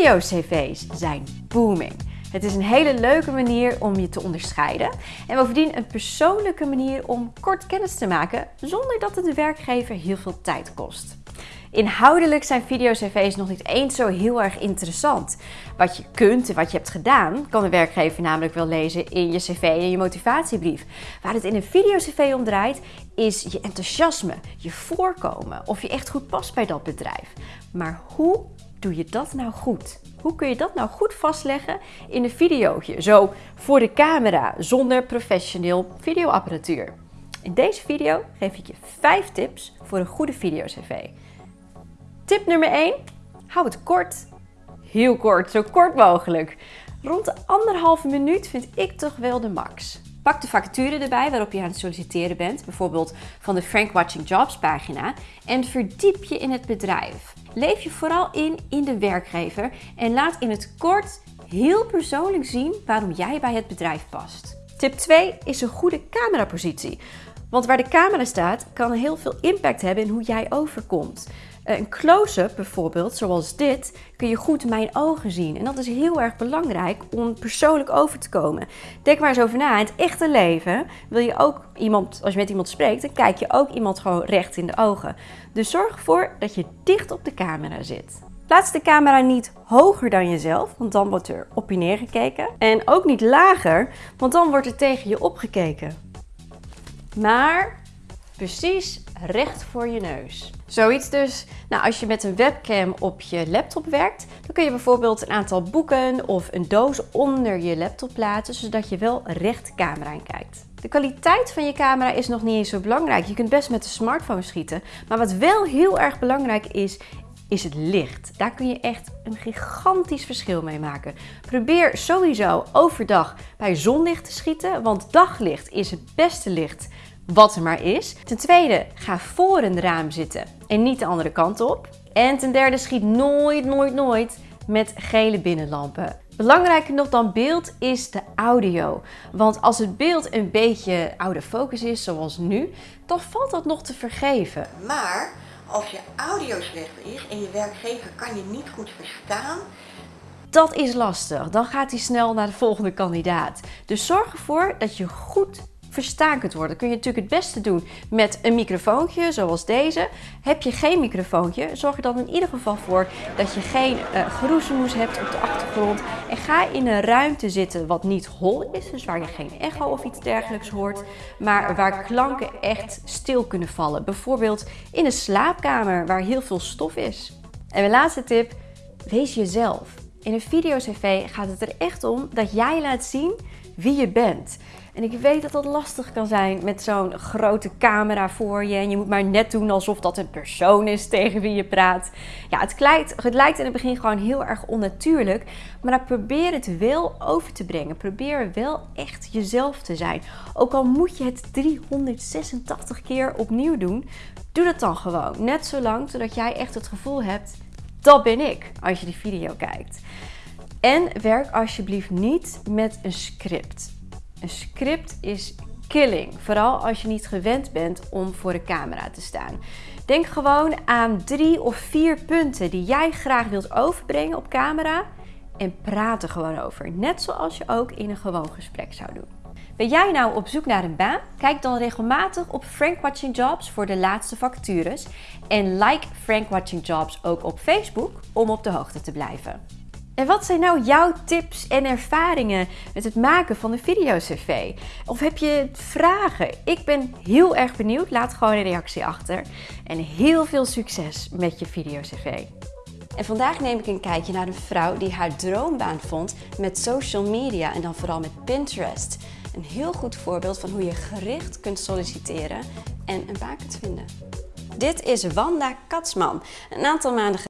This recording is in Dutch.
Video-cv's zijn booming. Het is een hele leuke manier om je te onderscheiden en bovendien een persoonlijke manier om kort kennis te maken zonder dat het de werkgever heel veel tijd kost. Inhoudelijk zijn video-cv's nog niet eens zo heel erg interessant. Wat je kunt en wat je hebt gedaan, kan de werkgever namelijk wel lezen in je cv en je motivatiebrief. Waar het in een video-cv om draait, is je enthousiasme, je voorkomen, of je echt goed past bij dat bedrijf. Maar hoe doe je dat nou goed? Hoe kun je dat nou goed vastleggen in een videootje? Zo voor de camera, zonder professioneel videoapparatuur. In deze video geef ik je 5 tips voor een goede video-cv. Tip nummer 1. Hou het kort. Heel kort, zo kort mogelijk. Rond de anderhalve minuut vind ik toch wel de max. Pak de vacature erbij waarop je aan het solliciteren bent, bijvoorbeeld van de Frank Watching Jobs pagina, en verdiep je in het bedrijf. Leef je vooral in in de werkgever en laat in het kort heel persoonlijk zien waarom jij bij het bedrijf past. Tip 2 is een goede camerapositie. Want waar de camera staat, kan heel veel impact hebben in hoe jij overkomt. Eh, een close-up bijvoorbeeld, zoals dit, kun je goed mijn ogen zien. En dat is heel erg belangrijk om persoonlijk over te komen. Denk maar eens over na. In het echte leven wil je ook iemand, als je met iemand spreekt, dan kijk je ook iemand gewoon recht in de ogen. Dus zorg ervoor dat je dicht op de camera zit. Plaats de camera niet hoger dan jezelf, want dan wordt er op je neergekeken. En ook niet lager, want dan wordt er tegen je opgekeken maar precies recht voor je neus. Zoiets dus, nou als je met een webcam op je laptop werkt, dan kun je bijvoorbeeld een aantal boeken of een doos onder je laptop plaatsen, zodat je wel recht de camera in kijkt. De kwaliteit van je camera is nog niet eens zo belangrijk. Je kunt best met de smartphone schieten. Maar wat wel heel erg belangrijk is, is het licht. Daar kun je echt een gigantisch verschil mee maken. Probeer sowieso overdag bij zonlicht te schieten, want daglicht is het beste licht wat er maar is. Ten tweede, ga voor een raam zitten en niet de andere kant op. En ten derde, schiet nooit, nooit, nooit met gele binnenlampen. Belangrijker nog dan beeld is de audio. Want als het beeld een beetje oude focus is, zoals nu, dan valt dat nog te vergeven. Maar als je audio slecht is en je werkgever kan je niet goed verstaan, dat is lastig. Dan gaat hij snel naar de volgende kandidaat. Dus zorg ervoor dat je goed verstaan kunt worden. Kun je natuurlijk het beste doen met een microfoontje zoals deze. Heb je geen microfoontje, zorg er dan in ieder geval voor dat je geen uh, hebt op de achtergrond. En ga in een ruimte zitten wat niet hol is, dus waar je geen echo of iets dergelijks hoort, maar waar klanken echt stil kunnen vallen. Bijvoorbeeld in een slaapkamer waar heel veel stof is. En mijn laatste tip, wees jezelf. In een video-cv gaat het er echt om dat jij laat zien wie je bent. En ik weet dat dat lastig kan zijn met zo'n grote camera voor je. En je moet maar net doen alsof dat een persoon is tegen wie je praat. Ja, het lijkt, het lijkt in het begin gewoon heel erg onnatuurlijk. Maar probeer het wel over te brengen. Probeer wel echt jezelf te zijn. Ook al moet je het 386 keer opnieuw doen, doe dat dan gewoon. Net zo lang, zodat jij echt het gevoel hebt, dat ben ik, als je die video kijkt. En werk alsjeblieft niet met een script. Een script is killing, vooral als je niet gewend bent om voor de camera te staan. Denk gewoon aan drie of vier punten die jij graag wilt overbrengen op camera en praat er gewoon over. Net zoals je ook in een gewoon gesprek zou doen. Ben jij nou op zoek naar een baan? Kijk dan regelmatig op Frank Watching Jobs voor de laatste vacatures. En like Frank Watching Jobs ook op Facebook om op de hoogte te blijven. En wat zijn nou jouw tips en ervaringen met het maken van een video-cv? Of heb je vragen? Ik ben heel erg benieuwd. Laat gewoon een reactie achter. En heel veel succes met je video-cv. En vandaag neem ik een kijkje naar een vrouw die haar droombaan vond met social media en dan vooral met Pinterest. Een heel goed voorbeeld van hoe je gericht kunt solliciteren en een baan kunt vinden. Dit is Wanda Katsman. Een aantal maanden